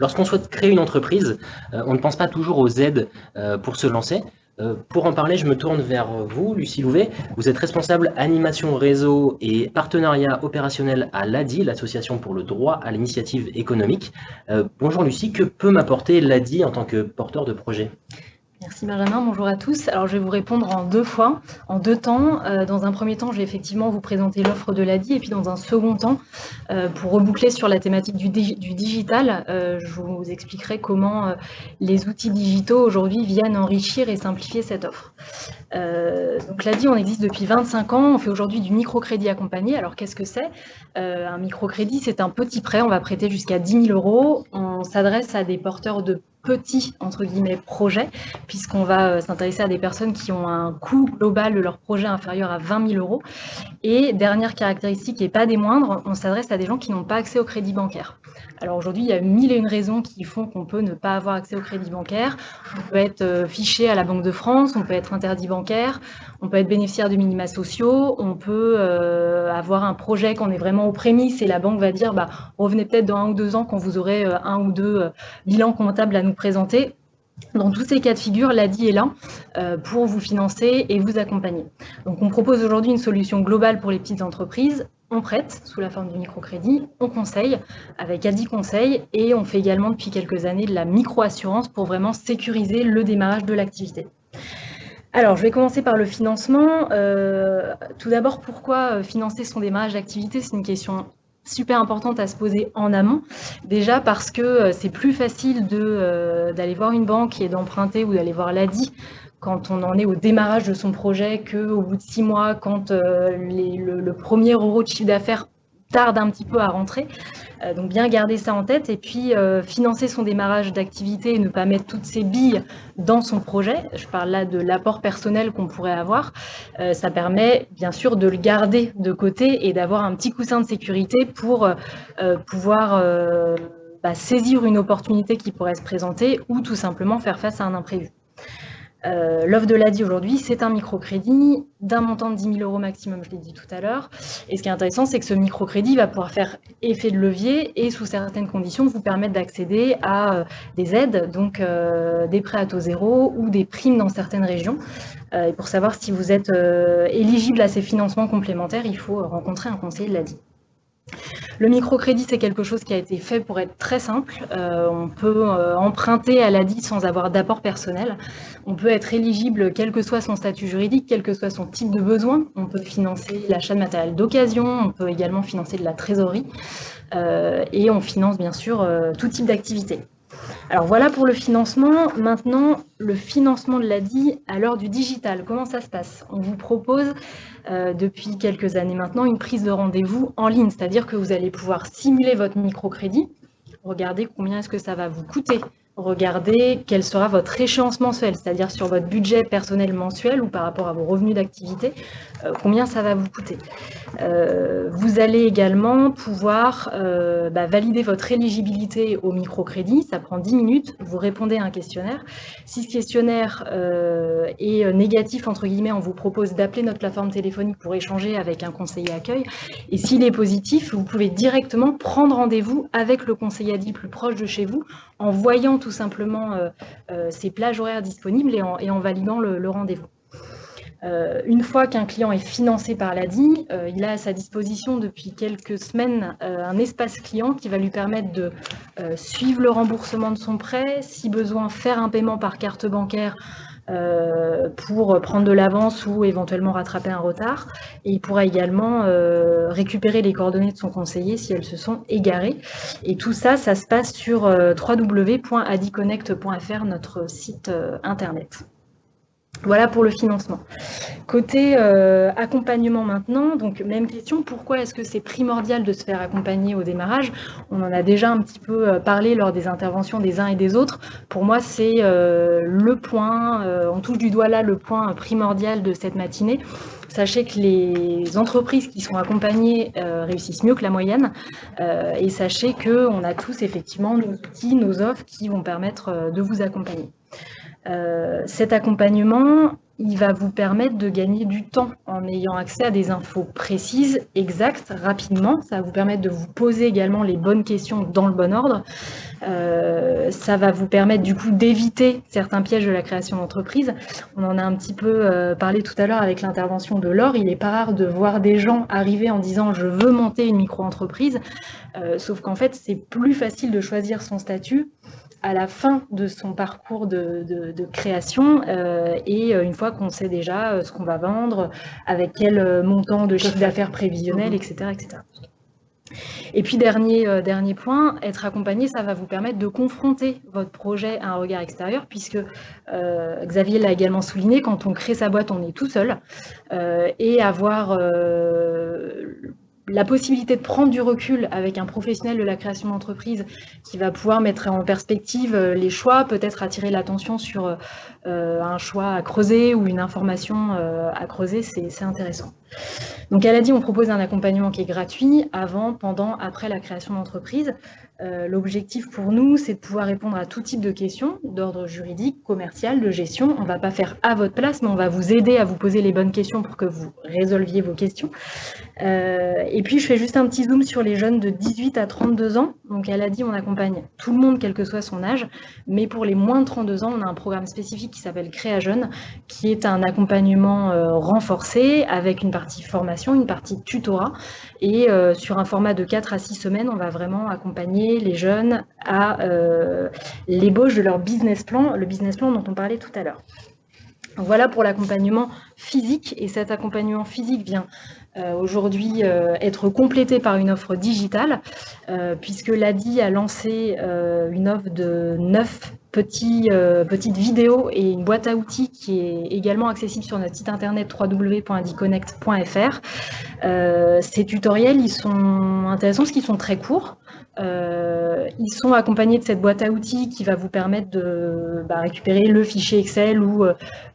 Lorsqu'on souhaite créer une entreprise, on ne pense pas toujours aux aides pour se lancer. Pour en parler, je me tourne vers vous, Lucie Louvet. Vous êtes responsable animation réseau et partenariat opérationnel à l'ADI, l'Association pour le droit à l'initiative économique. Bonjour Lucie, que peut m'apporter l'ADI en tant que porteur de projet? Merci Benjamin, bonjour à tous. Alors je vais vous répondre en deux fois, en deux temps. Euh, dans un premier temps, je vais effectivement vous présenter l'offre de l'ADI et puis dans un second temps, euh, pour reboucler sur la thématique du, digital, euh, je vous expliquerai comment les outils digitaux aujourd'hui viennent enrichir et simplifier cette offre. Donc l'ADI, on existe depuis 25 ans, on fait aujourd'hui du microcrédit accompagné. Alors qu'est-ce que c'est? Un microcrédit, c'est un petit prêt, on va prêter jusqu'à 10 000 euros. On s'adresse à des porteurs de petits entre guillemets projets, puisqu'on va euh, s'intéresser à des personnes qui ont un coût global de leur projet inférieur à 20 000 euros. Et dernière caractéristique, et pas des moindres, on s'adresse à des gens qui n'ont pas accès au crédit bancaire. Alors aujourd'hui, il y a mille et une raisons qui font qu'on peut ne pas avoir accès au crédit bancaire. On peut être euh, fiché à la Banque de France, on peut être interdit bancaire, on peut être bénéficiaire de minima sociaux, on peut euh, avoir un projet qu'on est vraiment aux prémices et la banque va dire bah, revenez peut-être dans un ou deux ans quand vous aurez un ou deux bilans comptables à nous présenter. Dans tous ces cas de figure, l'ADI est là euh, pour vous financer et vous accompagner. Donc on propose aujourd'hui une solution globale pour les petites entreprises. On prête sous la forme du microcrédit, on conseille avec ADI Conseil et on fait également depuis quelques années de la micro-assurance pour vraiment sécuriser le démarrage de l'activité. Alors, je vais commencer par le financement. Euh, tout d'abord, pourquoi euh, financer son démarrage d'activité? C'est une question super importante à se poser en amont. Déjà parce que euh, c'est plus facile euh, d'aller voir une banque et d'emprunter ou d'aller voir l'ADI quand on en est au démarrage de son projet qu'au bout de six mois, quand euh, le, premier euro de chiffre d'affaires tarde un petit peu à rentrer. Euh, donc bien garder ça en tête et puis euh, financer son démarrage d'activité et ne pas mettre toutes ses billes dans son projet. Je parle là de l'apport personnel qu'on pourrait avoir. Euh, ça permet bien sûr de le garder de côté et d'avoir un petit coussin de sécurité pour pouvoir bah, saisir une opportunité qui pourrait se présenter ou tout simplement faire face à un imprévu. Euh, l'offre de l'ADI aujourd'hui, c'est un microcrédit d'un montant de 10 000 euros maximum, je l'ai dit tout à l'heure. Et ce qui est intéressant, c'est que ce microcrédit va pouvoir faire effet de levier et sous certaines conditions vous permettre d'accéder à euh, des aides, donc euh, des prêts à taux zéro ou des primes dans certaines régions. et pour savoir si vous êtes éligible à ces financements complémentaires, il faut rencontrer un conseiller de l'ADI. Le microcrédit, c'est quelque chose qui a été fait pour être très simple. Euh, on peut euh, emprunter à l'ADI sans avoir d'apport personnel. On peut être éligible quel que soit son statut juridique, quel que soit son type de besoin. On peut financer l'achat de matériel d'occasion, on peut également financer de la trésorerie. Euh, et on finance bien sûr tout type d'activité. Alors voilà pour le financement. Maintenant, le financement de l'ADI à l'heure du digital. Comment ça se passe? On vous propose euh, depuis quelques années maintenant une prise de rendez-vous en ligne, c'est-à-dire que vous allez pouvoir simuler votre microcrédit, regarder combien est-ce que ça va vous coûter regardez quel sera votre échéance mensuelle, c'est-à-dire sur votre budget personnel mensuel ou par rapport à vos revenus d'activité, euh, combien ça va vous coûter. Euh, vous allez également pouvoir euh, bah, valider votre éligibilité au microcrédit, ça prend 10 minutes, vous répondez à un questionnaire. Si ce questionnaire est négatif, entre guillemets, on vous propose d'appeler notre plateforme téléphonique pour échanger avec un conseiller accueil. Et s'il est positif, vous pouvez directement prendre rendez-vous avec le conseiller ADI plus proche de chez vous en voyant tout simplement euh, euh, ces plages horaires disponibles et en, validant le, rendez-vous. Euh, une fois qu'un client est financé par l'ADI, il a à sa disposition depuis quelques semaines un espace client qui va lui permettre de suivre le remboursement de son prêt, si besoin faire un paiement par carte bancaire euh, pour prendre de l'avance ou éventuellement rattraper un retard. Et il pourra également euh, récupérer les coordonnées de son conseiller si elles se sont égarées. Et tout ça, ça se passe sur euh, www.adiconnect.fr, notre site internet. Voilà pour le financement. Côté euh, accompagnement maintenant, donc même question, pourquoi est-ce que c'est primordial de se faire accompagner au démarrage? On en a déjà un petit peu euh, parlé lors des interventions des uns et des autres. Pour moi, c'est euh, le point, on touche du doigt là le point primordial de cette matinée. Sachez que les entreprises qui sont accompagnées réussissent mieux que la moyenne et sachez qu'on a tous effectivement nos outils, nos offres qui vont permettre de vous accompagner. Cet accompagnement, il va vous permettre de gagner du temps en ayant accès à des infos précises, exactes, rapidement. Ça va vous permettre de vous poser également les bonnes questions dans le bon ordre. Ça va vous permettre du coup d'éviter certains pièges de la création d'entreprise. On en a un petit peu parlé tout à l'heure avec l'intervention de Laure. Il n'est pas rare de voir des gens arriver en disant je veux monter une micro-entreprise, sauf qu'en fait c'est plus facile de choisir son statut à la fin de son parcours de, création euh, et euh, une fois qu'on sait déjà euh, ce qu'on va vendre, avec quel montant de chiffre d'affaires prévisionnel, etc., etc. Et puis dernier, dernier point, être accompagné, ça va vous permettre de confronter votre projet à un regard extérieur, puisque Xavier l'a également souligné, quand on crée sa boîte, on est tout seul, et avoir la possibilité de prendre du recul avec un professionnel de la création d'entreprise qui va pouvoir mettre en perspective euh, les choix, peut-être attirer l'attention sur euh, un choix à creuser ou une information euh, à creuser, c'est intéressant. Donc elle a dit, on propose un accompagnement qui est gratuit avant, pendant, après la création d'entreprise. L'objectif pour nous, c'est de pouvoir répondre à tout type de questions d'ordre juridique, commercial, de gestion. On ne va pas faire à votre place, mais on va vous aider à vous poser les bonnes questions pour que vous résolviez vos questions. et puis je fais juste un petit zoom sur les jeunes de 18 à 32 ans. Donc elle a dit, on accompagne tout le monde, quel que soit son âge, mais pour les moins de 32 ans, on a un programme spécifique qui s'appelle Créa Jeune, qui est un accompagnement euh, renforcé avec une partie formation, une partie tutorat. Et euh, sur un format de 4 à 6 semaines, on va vraiment accompagner les jeunes à euh, l'ébauche de leur business plan, le business plan dont on parlait tout à l'heure. Voilà pour l'accompagnement physique et cet accompagnement physique vient aujourd'hui être complété par une offre digitale puisque l'ADI a lancé une offre de 9 euh, petite vidéo et une boîte à outils qui est également accessible sur notre site internet www.adiconnect.fr. Euh, ces tutoriels, ils sont intéressants parce qu'ils sont très courts. Euh, ils sont accompagnés de cette boîte à outils qui va vous permettre de bah, récupérer le fichier Excel ou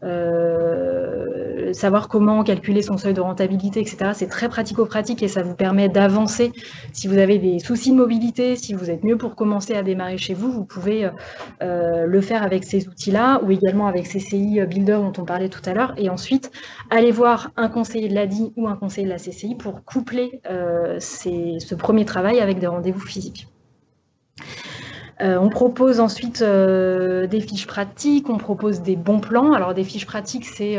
euh, savoir comment calculer son seuil de rentabilité, etc. C'est très pratico-pratique et ça vous permet d'avancer. Si vous avez des soucis de mobilité, si vous êtes mieux pour commencer à démarrer chez vous, vous pouvez euh, le faire avec ces outils-là ou également avec CCI Builder dont on parlait tout à l'heure. Et ensuite, aller voir un conseiller de l'ADI ou un conseiller de la CCI pour coupler ce premier travail avec des rendez-vous physiques. Euh, on propose ensuite euh, des fiches pratiques, on propose des bons plans. Alors des fiches pratiques, c'est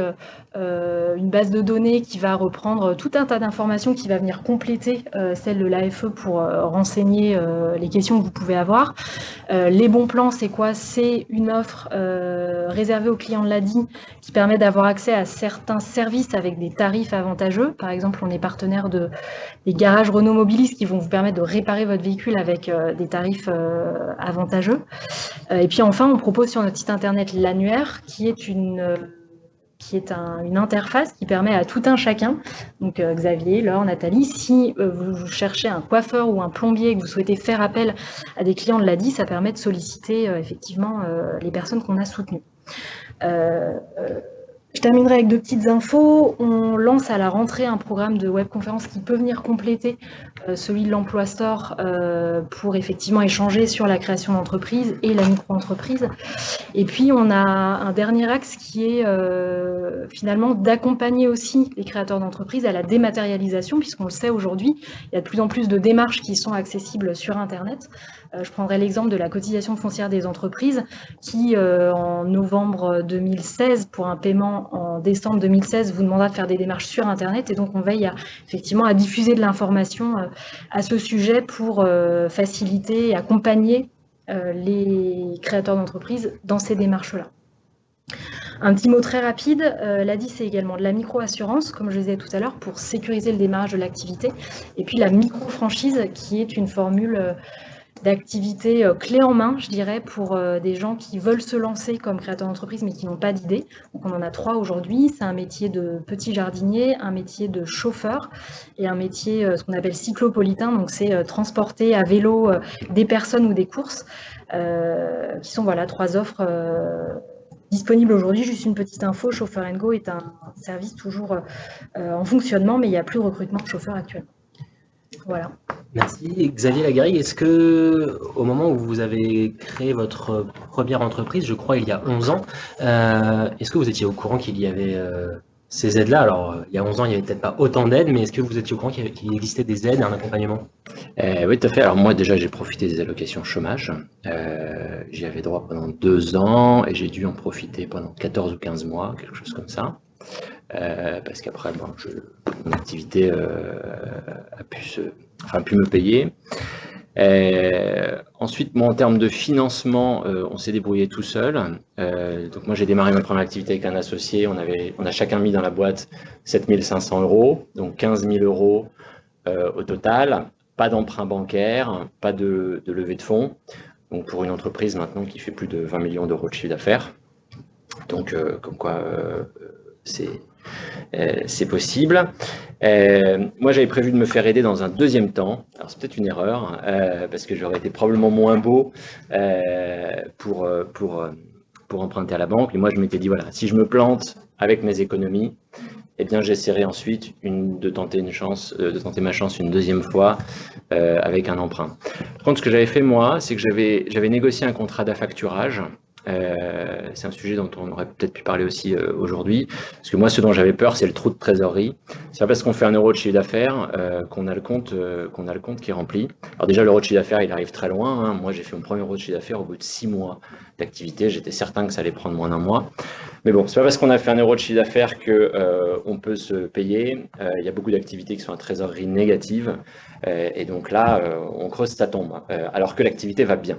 euh, une base de données qui va reprendre tout un tas d'informations qui va venir compléter celle de l'AFE pour renseigner les questions que vous pouvez avoir. les bons plans, c'est quoi? C'est une offre réservée aux clients de l'ADI qui permet d'avoir accès à certains services avec des tarifs avantageux. Par exemple, on est partenaire de, des garages Renault Mobilis qui vont vous permettre de réparer votre véhicule avec des tarifs avantageux. Et puis enfin, on propose sur notre site internet l'annuaire qui est une qui est une interface qui permet à tout un chacun, donc euh, Xavier, Laure, Nathalie, si euh, vous cherchez un coiffeur ou un plombier et que vous souhaitez faire appel à des clients de l'ADI, ça permet de solliciter euh, effectivement les personnes qu'on a soutenues. Je terminerai avec deux petites infos. On lance à la rentrée un programme de webconférence qui peut venir compléter euh, celui de l'Emploi Store euh, pour effectivement échanger sur la création d'entreprise et la micro-entreprise. Et puis, on a un dernier axe qui est euh, finalement d'accompagner aussi les créateurs d'entreprises à la dématérialisation, puisqu'on le sait aujourd'hui, il y a de plus en plus de démarches qui sont accessibles sur Internet. Euh, je prendrai l'exemple de la cotisation foncière des entreprises qui, euh, en novembre 2016, pour un paiement en décembre 2016, vous demandera de faire des démarches sur Internet. Et donc, on veille à, effectivement à diffuser de l'information euh, à ce sujet pour faciliter et accompagner les créateurs d'entreprises dans ces démarches-là. Un petit mot très rapide, l'ADI c'est également de la micro-assurance, comme je disais tout à l'heure, pour sécuriser le démarrage de l'activité, et puis la micro-franchise qui est une formule d'activités euh, clés en main, je dirais, pour euh, des gens qui veulent se lancer comme créateurs d'entreprise mais qui n'ont pas d'idée. Donc on en a trois aujourd'hui. C'est un métier de petit jardinier, un métier de chauffeur et un métier, euh, ce qu'on appelle cyclopolitain. Donc c'est transporter à vélo des personnes ou des courses, qui sont voilà trois offres disponibles aujourd'hui. Juste une petite info, Chauffeur Go est un service toujours en fonctionnement, mais il n'y a plus de recrutement de chauffeurs actuellement. Voilà. Merci. Xavier Lagarrigue, est-ce que au moment où vous avez créé votre première entreprise, je crois il y a 11 ans, euh, est-ce que vous étiez au courant qu'il y avait euh, ces aides-là? Alors, il y a 11 ans, il n'y avait peut-être pas autant d'aides, mais est-ce que vous étiez au courant qu'il existait des aides et un accompagnement? Euh, oui, tout à fait. Alors moi, déjà, j'ai profité des allocations chômage. Euh, J'y avais droit pendant deux ans et j'ai dû en profiter pendant 14 ou 15 mois, quelque chose comme ça. Euh, parce qu'après, bon, je, mon activité euh, a, pu se, enfin, a pu me payer. Euh, ensuite, moi, en termes de financement, euh, on s'est débrouillé tout seul. Donc moi, j'ai démarré ma première activité avec un associé. On, avait, on a chacun mis dans la boîte 7500 euros, donc 15 000 euros au total. Pas d'emprunt bancaire, pas de, de levée de fonds. Donc pour une entreprise maintenant qui fait plus de 20 millions d'euros de chiffre d'affaires. Donc comme quoi c'est c'est possible. Euh, moi, j'avais prévu de me faire aider dans un deuxième temps. Alors, c'est peut-être une erreur, euh, parce que j'aurais été probablement moins beau euh, pour, euh, pour, euh, pour emprunter à la banque. Et moi, je m'étais dit, voilà, si je me plante avec mes économies, eh bien, j'essaierai ensuite une, de, tenter une chance, euh, de tenter ma chance une deuxième fois euh, avec un emprunt. Par contre, ce que j'avais fait, moi, c'est que j'avais négocié un contrat d'affacturage euh, c'est un sujet dont on aurait peut-être pu parler aussi euh, aujourd'hui, parce que moi, ce dont j'avais peur, c'est le trou de trésorerie. C'est pas parce qu'on fait un euro de chiffre d'affaires euh, qu'on a le compte, qu'on a le compte qui est rempli. Alors déjà, l'euro de chiffre d'affaires, il arrive très loin. hein. Moi, j'ai fait mon premier euro de chiffre d'affaires au bout de six mois d'activité. J'étais certain que ça allait prendre moins d'un mois. Mais bon, c'est pas parce qu'on a fait un euro de chiffre d'affaires que on peut se payer. Il y a beaucoup d'activités qui sont à trésorerie négative, et donc là, on creuse sa tombe, alors que l'activité va bien.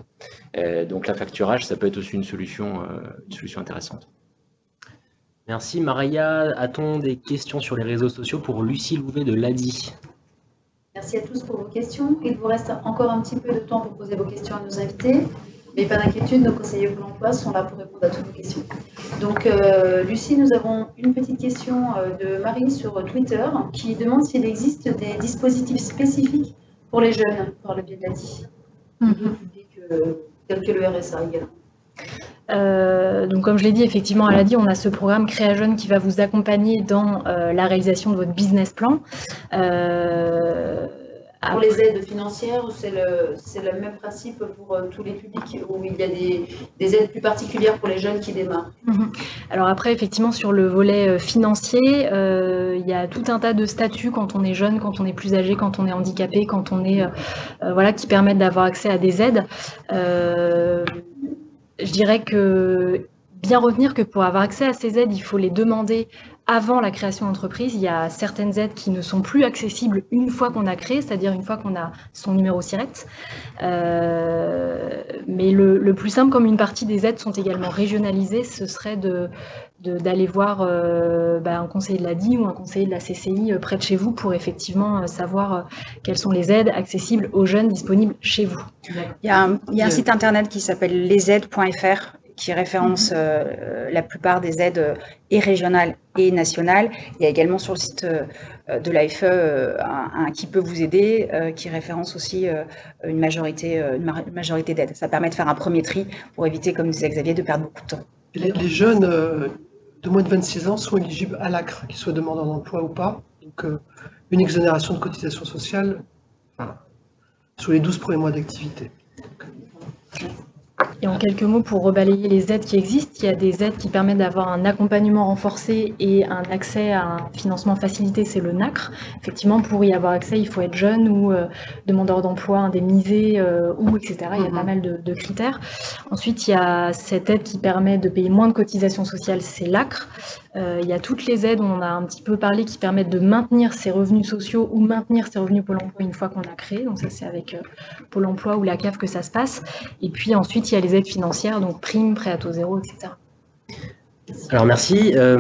Euh, donc l'affacturage, ça peut être aussi une solution, euh, une solution intéressante. Merci. Maria, a-t-on des questions sur les réseaux sociaux pour Lucie Louvet de l'ADI Merci à tous pour vos questions. Il vous reste encore un petit peu de temps pour poser vos questions à nos invités. Mais pas d'inquiétude, nos conseillers pour l'emploi sont là pour répondre à toutes vos questions. Donc, euh, Lucie, nous avons une petite question de Marie sur Twitter qui demande s'il existe des dispositifs spécifiques pour les jeunes par le biais de l'ADI, Mhm. Euh, tel que le RSA également. Donc comme je l'ai dit, effectivement, elle a dit, on a ce programme Créa Jeune qui va vous accompagner dans euh, la réalisation de votre business plan. Euh, Pour les aides financières, c'est le, même principe pour euh, tous les publics où il y a des, des aides plus particulières pour les jeunes qui démarrent. Mhm. Alors après, effectivement, sur le volet euh, financier, euh, il y a tout un tas de statuts quand on est jeune, quand on est plus âgé, quand on est handicapé, quand on est, euh, voilà, qui permettent d'avoir accès à des aides. Euh, je dirais que bien retenir que pour avoir accès à ces aides, il faut les demander avant la création d'entreprise. Il y a certaines aides qui ne sont plus accessibles une fois qu'on a créé, c'est-à-dire une fois qu'on a son numéro SIRET. Euh, mais le, plus simple, comme une partie des aides sont également régionalisées, ce serait d'aller voir euh, bah, un conseiller de l'ADI ou un conseiller de la CCI euh, près de chez vous pour effectivement savoir quelles sont les aides accessibles aux jeunes disponibles chez vous. Il y a un, il y a un site internet qui s'appelle lesaides.fr qui référence euh, la plupart des aides euh, et régionales et nationales. Il y a également sur le site euh, de l'AFE un, un qui peut vous aider, qui référence aussi une majorité, une ma- majorité d'aides. Ça permet de faire un premier tri pour éviter, comme disait Xavier, de perdre beaucoup de temps. Les, les jeunes de moins de 26 ans sont éligibles à l'ACRE, qu'ils soient demandeurs d'emploi ou pas. Donc, une exonération de cotisation sociale sur les 12 premiers mois d'activité. Et en quelques mots, pour rebalayer les aides qui existent, il y a des aides qui permettent d'avoir un accompagnement renforcé et un accès à un financement facilité, c'est le NACRE. Effectivement, pour y avoir accès, il faut être jeune ou euh, demandeur d'emploi, indemnisé euh, ou etc. Il y a pas mal de, de critères. Ensuite, il y a cette aide qui permet de payer moins de cotisations sociales, c'est l'ACRE. Euh, il y a toutes les aides, on a un petit peu parlé, qui permettent de maintenir ses revenus sociaux ou maintenir ses revenus Pôle emploi une fois qu'on a créé. Donc ça, c'est avec euh, Pôle emploi ou la CAF que ça se passe. Et puis ensuite, il y a les aides financières, donc primes, prêt à taux zéro, etc. Alors merci. Euh,